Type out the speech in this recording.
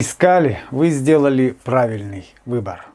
искали, вы сделали правильный выбор.